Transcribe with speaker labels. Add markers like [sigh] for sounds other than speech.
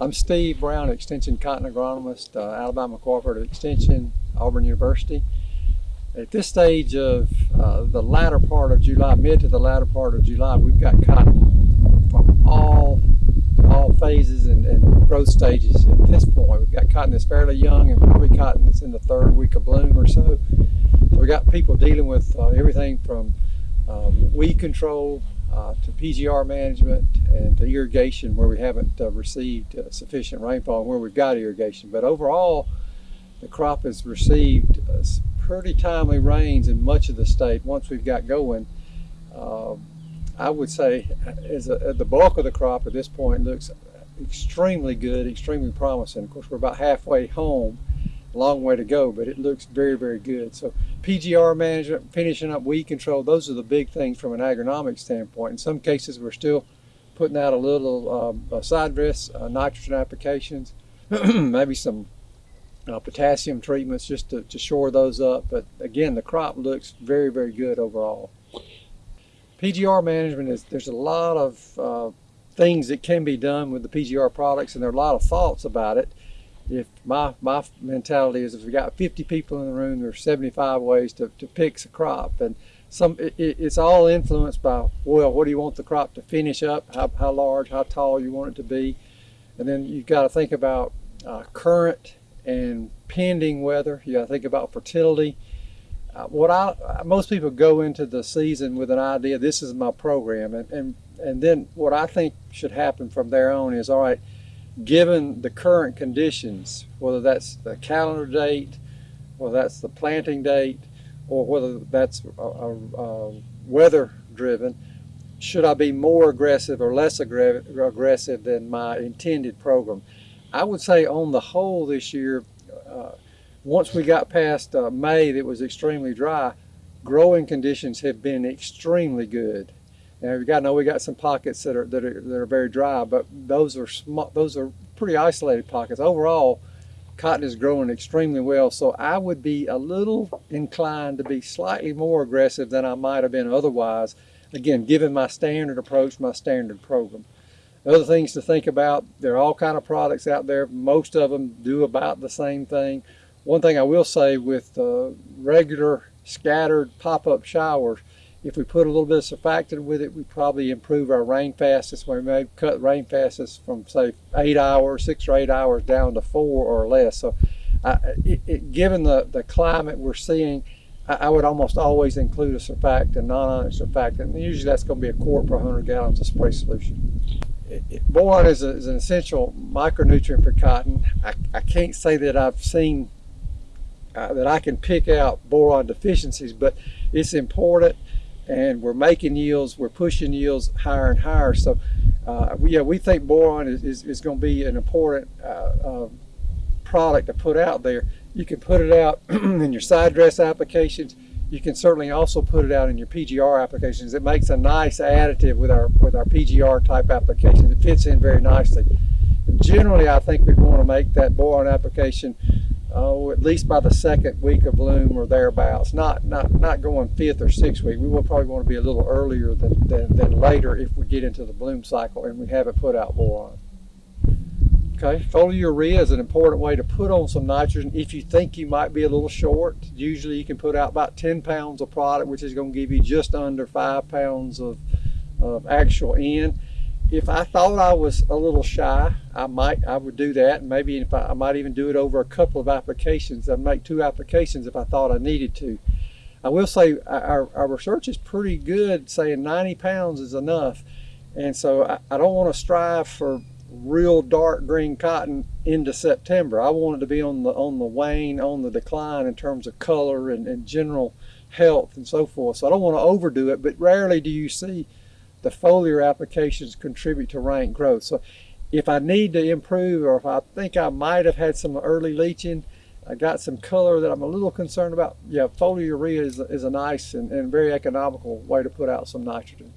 Speaker 1: I'm Steve Brown, Extension Cotton Agronomist, uh, Alabama Cooperative Extension, Auburn University. At this stage of uh, the latter part of July, mid to the latter part of July, we've got cotton from all all phases and, and growth stages at this point. We've got cotton that's fairly young and probably cotton that's in the third week of bloom or so. So we got people dealing with uh, everything from um, weed control uh, to PGR management and to irrigation where we haven't uh, received uh, sufficient rainfall and where we've got irrigation. But overall, the crop has received uh, pretty timely rains in much of the state once we've got going. Um, I would say as a, the bulk of the crop at this point looks extremely good, extremely promising. Of course, we're about halfway home long way to go, but it looks very, very good. So PGR management, finishing up weed control, those are the big things from an agronomic standpoint. In some cases, we're still putting out a little um, uh, side dress uh, nitrogen applications, [clears throat] maybe some uh, potassium treatments just to, to shore those up. But again, the crop looks very, very good overall. PGR management is, there's a lot of uh, things that can be done with the PGR products and there are a lot of thoughts about it if my my mentality is if we got 50 people in the room there's 75 ways to, to Pix a crop. And some it, it's all influenced by well what do you want the crop to finish up? How, how large how tall you want it to be? And then you've got to think about uh, current and pending weather. You got to think about fertility. Uh, what I most people go into the season with an idea this is my program. And and and then what I think should happen from there on is all right given the current conditions, whether that's the calendar date, whether that's the planting date, or whether that's a weather driven, should I be more aggressive or less aggressive than my intended program? I would say on the whole this year, uh, once we got past uh, May that was extremely dry, growing conditions have been extremely good. And we got know we got some pockets that are that are that are very dry, but those are small. Those are pretty isolated pockets. Overall, cotton is growing extremely well. So I would be a little inclined to be slightly more aggressive than I might have been otherwise. Again, given my standard approach, my standard program. Other things to think about, there are all kind of products out there. Most of them do about the same thing. One thing I will say with uh, regular scattered pop-up showers, if we put a little bit of surfactant with it, we probably improve our rainfastness. We may cut rainfastness from say eight hours, six or eight hours down to four or less. So uh, it, it, given the, the climate we're seeing, I, I would almost always include a surfactant, non-ionic surfactant. And usually that's going to be a quart per 100 gallons of spray solution. It, it, boron is, a, is, an essential micronutrient for cotton. I, I can't say that I've seen uh, that I can pick out boron deficiencies, but it's important and we're making yields, we're pushing yields higher and higher. So uh, we, yeah, we think boron is, is, is going to be an important uh, uh, product to put out there. You can put it out [clears throat] in your side dress applications. You can certainly also put it out in your PGR applications. It makes a nice additive with our with our PGR type applications. It fits in very nicely. Generally, I think we want to make that boron application oh, at least by the second week of bloom or thereabouts. Not not not going fifth or sixth week. We will probably want to be a little earlier than, than, than later if we get into the bloom cycle and we haven't put out boron. Okay, foliar urea is an important way to put on some nitrogen if you think you might be a little short. Usually you can put out about 10 pounds of product, which is going to give you just under five pounds of, of actual N if I thought I was a little shy, I might I would do that, and maybe if I, I, might even do it over a couple of applications. I'd make two applications if I thought I needed to. I will say our, our research is pretty good, saying 90 pounds is enough, and so I, I don't want to strive for real dark green cotton into September. I want it to be on the on the wane, on the decline in terms of color and, and general health and so forth. So I don't want to overdo it, but rarely do you see the foliar applications contribute to rank growth. So if I need to improve or if I think I might have had some early leaching, I got some color that I'm a little concerned about, yeah, foliar urea is, is a nice and, and very economical way to put out some nitrogen.